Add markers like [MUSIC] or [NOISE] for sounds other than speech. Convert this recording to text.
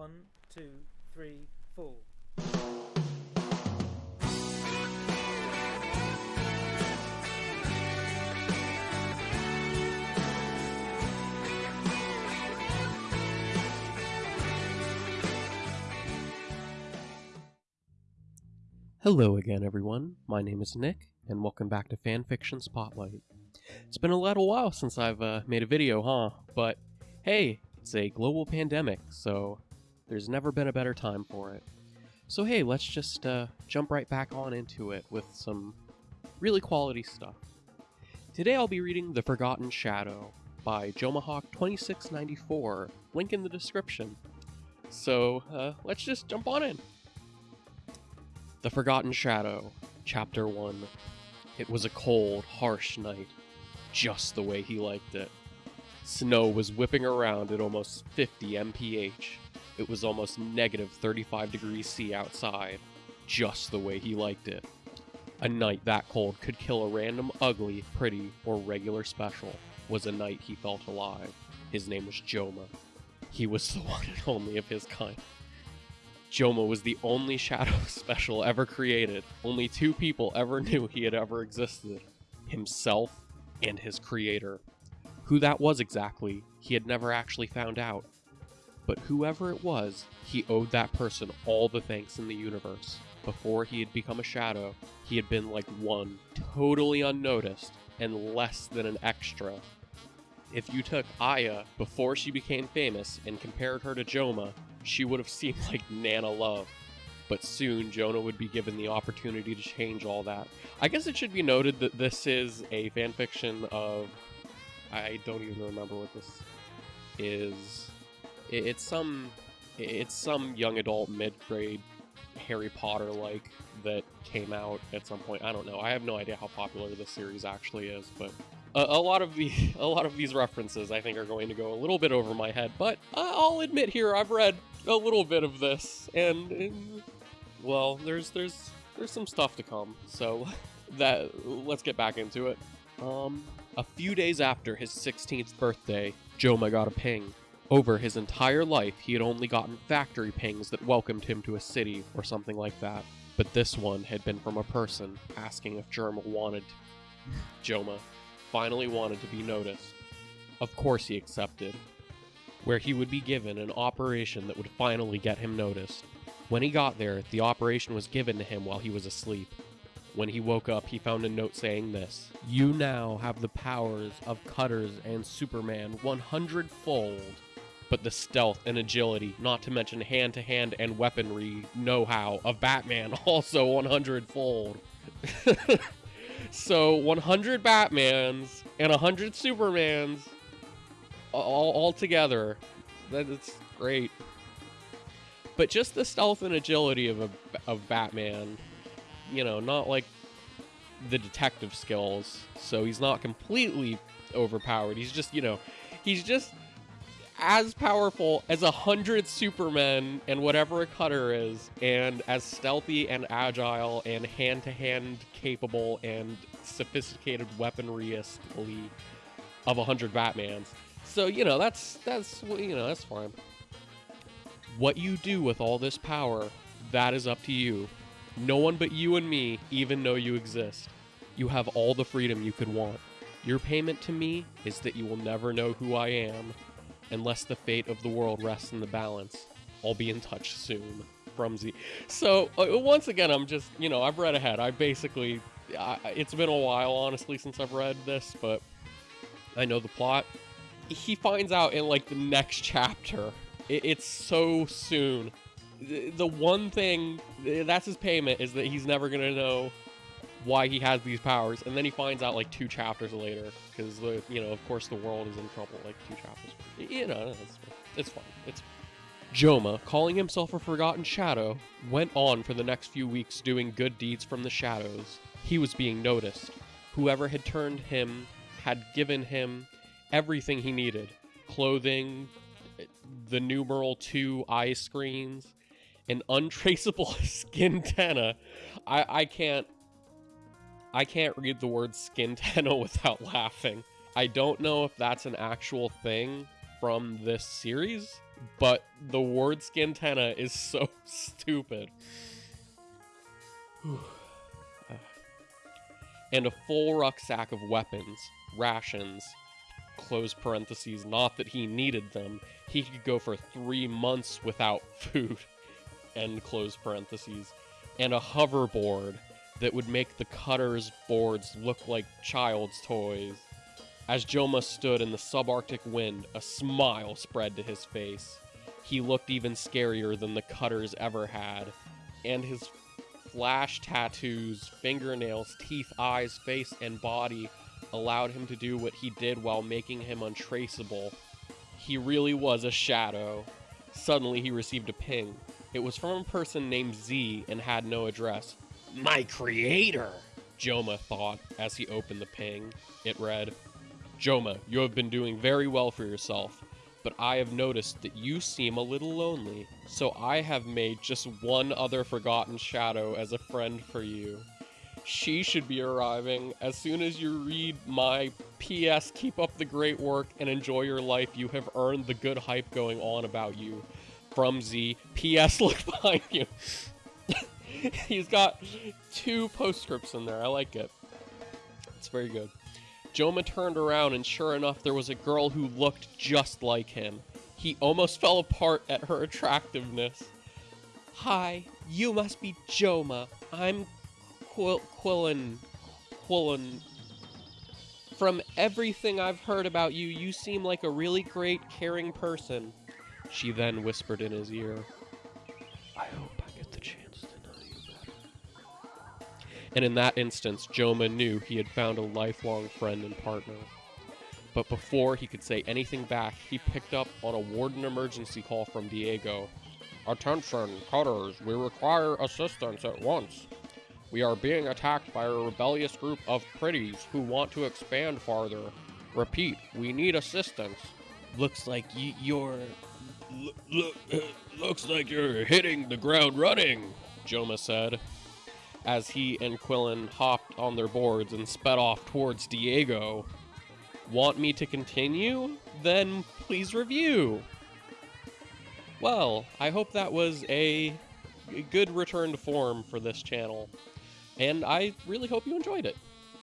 One, two, three, four. Hello again, everyone. My name is Nick, and welcome back to Fanfiction Spotlight. It's been a little while since I've uh, made a video, huh? But hey, it's a global pandemic, so there's never been a better time for it. So hey, let's just uh, jump right back on into it with some really quality stuff. Today I'll be reading The Forgotten Shadow by Jomahawk2694, link in the description. So uh, let's just jump on in. The Forgotten Shadow, Chapter 1. It was a cold, harsh night, just the way he liked it. Snow was whipping around at almost 50 mph. It was almost negative 35 degrees C outside, just the way he liked it. A night that cold could kill a random ugly, pretty, or regular special was a night he felt alive. His name was Joma. He was the [LAUGHS] one and only of his kind. Joma was the only Shadow [LAUGHS] special ever created. Only two people ever [LAUGHS] knew he had ever existed himself and his creator. Who that was exactly, he had never actually found out. But whoever it was, he owed that person all the thanks in the universe. Before he had become a shadow, he had been like one, totally unnoticed, and less than an extra. If you took Aya before she became famous and compared her to Joma, she would have seemed like Nana Love. But soon, Jonah would be given the opportunity to change all that. I guess it should be noted that this is a fanfiction of. I don't even remember what this is. It's some. It's some young adult mid grade Harry Potter like that came out at some point. I don't know. I have no idea how popular this series actually is, but a, a, lot of the [LAUGHS] a lot of these references I think are going to go a little bit over my head. But I'll admit here I've read a little bit of this, and, and well, there's there's there's some stuff to come. So [LAUGHS] that let's get back into it. Um, a few days after his 16th birthday, Joma got a ping. Over his entire life, he had only gotten factory pings that welcomed him to a city or something like that. But this one had been from a person asking if Joma wanted Joma finally wanted to be noticed. Of course he accepted, where he would be given an operation that would finally get him noticed. When he got there, the operation was given to him while he was asleep. When he woke up, he found a note saying this You now have the powers of Cutters and Superman 100 fold, but the stealth and agility, not to mention hand to hand and weaponry know how of Batman [LAUGHS] also 100 fold. [LAUGHS] so 100 Batmans and 100 Supermans all, all together. That's great. But just the stealth and agility of a of Batman, you know, not like the detective skills. So he's not completely overpowered. He's just, you know, he's just as powerful as a hundred Supermen and whatever a cutter is, and as stealthy and agile and hand to hand capable and sophisticated weaponryistly of a hundred Batmans. So you know that's that's you know that's fine. What you do with all this power, that is up to you. No one but you and me even know you exist. You have all the freedom you could want. Your payment to me is that you will never know who I am, unless the fate of the world rests in the balance. I'll be in touch soon. From Z. So uh, once again, I'm just you know I've read ahead. I basically I, it's been a while honestly since I've read this, but I know the plot he finds out in like the next chapter. It, it's so soon. The, the one thing that's his payment is that he's never gonna know why he has these powers, and then he finds out like two chapters later because the you know of course the world is in trouble like two chapters. You know, it's, it's fine. It's Joma, calling himself a forgotten shadow, went on for the next few weeks doing good deeds from the shadows. He was being noticed. Whoever had turned him had given him everything he needed clothing, the numeral two eye screens, an untraceable [LAUGHS] skin tenna. I, I can't I can't read the word skin [LAUGHS] tenna without laughing. I don't know if that's an actual thing from this series. but the word skintenna is [LAUGHS] so stupid. [SIGHS] and a full rucksack of weapons, rations, close parentheses, not that he needed them. He could go for three months without [LAUGHS] food, end close parentheses, and a hoverboard that would make the cutter's boards look like child's toys. As Joma stood in the subarctic wind, a smile spread to his face. He looked even scarier than the cutters ever had, and his flash tattoos, fingernails, teeth, eyes, face, and body allowed him to do what he did while making him untraceable. He really was a shadow. Suddenly, he received a ping. It was from a person named Z and had no address. My creator, Joma thought as he opened the ping. It read, Joma, you have been doing very well for yourself, but I have noticed that you seem a little lonely, so I have made just one other forgotten shadow as a friend for you. She should be arriving as soon as you read my PS keep up the great work and enjoy your life. You have earned the good hype going on about you. From Z. PS [LAUGHS] look behind you. [LAUGHS] He's got two postscripts in there. I like it. It's very good. Joma turned around, and sure enough, there was a girl who looked just like him. He almost [LAUGHS] fell apart at her attractiveness. Hi, you must be Joma. I'm Quill Quillen. Quillen. From everything I've heard about you, you seem like a really great, caring person. She then whispered in his ear. I hope And in that instance, Joma knew he had found a lifelong friend and partner. But before he could say anything back, he picked up on a warden emergency call from Diego. Attention, cutters, we require assistance at once. We are being attacked by a rebellious group of pretties who want to expand farther. Repeat, we need assistance. Looks like y- you're. Look, look, looks like you're hitting the ground running, Joma said, as he and Quillen hopped on their boards and sped off towards Diego. Want me to continue? Then please review. Well, I hope that was a good return to form for this channel, and I really hope you enjoyed it.